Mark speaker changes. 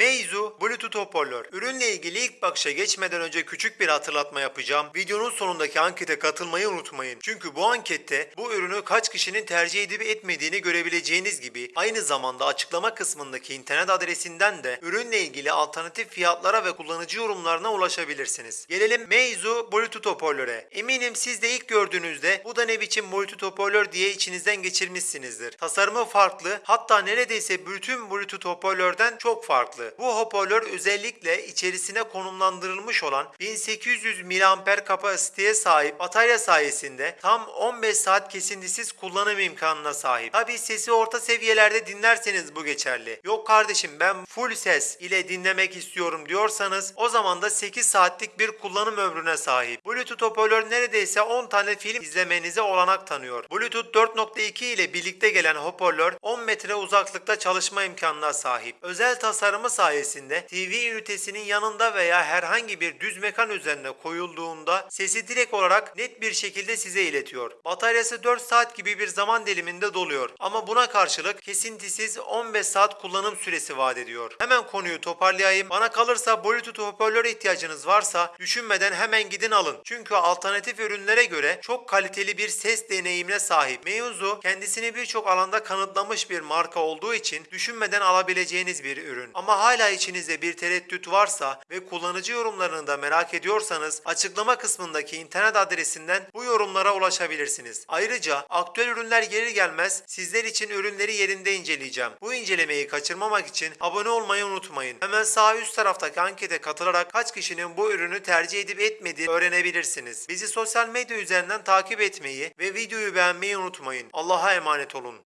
Speaker 1: Meizu Bluetooth hoparlör. Ürünle ilgili ilk bakışa geçmeden önce küçük bir hatırlatma yapacağım. Videonun sonundaki ankete katılmayı unutmayın. Çünkü bu ankette bu ürünü kaç kişinin tercih edip etmediğini görebileceğiniz gibi aynı zamanda açıklama kısmındaki internet adresinden de ürünle ilgili alternatif fiyatlara ve kullanıcı yorumlarına ulaşabilirsiniz. Gelelim Meizu Bluetooth hoparlöre. Eminim siz de ilk gördüğünüzde bu da ne biçim Bluetooth hoparlör diye içinizden geçirmişsinizdir. Tasarımı farklı hatta neredeyse bütün Bluetooth hoparlörden çok farklı. Bu hoparlör özellikle içerisine konumlandırılmış olan 1800 mAh kapasiteye sahip batarya sayesinde tam 15 saat kesintisiz kullanım imkanına sahip. Tabi sesi orta seviyelerde dinlerseniz bu geçerli. Yok kardeşim ben full ses ile dinlemek istiyorum diyorsanız o zaman da 8 saatlik bir kullanım ömrüne sahip. Bluetooth hoparlör neredeyse 10 tane film izlemenize olanak tanıyor. Bluetooth 4.2 ile birlikte gelen hoparlör 10 metre uzaklıkta çalışma imkanına sahip. Özel tasarımı sayesinde TV ünitesinin yanında veya herhangi bir düz mekan üzerine koyulduğunda sesi direkt olarak net bir şekilde size iletiyor. Bataryası 4 saat gibi bir zaman diliminde doluyor ama buna karşılık kesintisiz 15 saat kullanım süresi vaat ediyor. Hemen konuyu toparlayayım. Bana kalırsa Bluetooth hoparlöre ihtiyacınız varsa düşünmeden hemen gidin alın. Çünkü alternatif ürünlere göre çok kaliteli bir ses deneyimine sahip. Meizu kendisini birçok alanda kanıtlamış bir marka olduğu için düşünmeden alabileceğiniz bir ürün. Ama hala içinizde bir tereddüt varsa ve kullanıcı yorumlarını da merak ediyorsanız açıklama kısmındaki internet adresinden bu yorumlara ulaşabilirsiniz. Ayrıca aktüel ürünler gelir gelmez sizler için ürünleri yerinde inceleyeceğim. Bu incelemeyi kaçırmamak için abone olmayı unutmayın. Hemen sağ üst taraftaki ankete katılarak kaç kişinin bu ürünü tercih edip etmediğini öğrenebilirsiniz. Bizi sosyal medya üzerinden takip etmeyi ve videoyu beğenmeyi unutmayın. Allah'a emanet olun.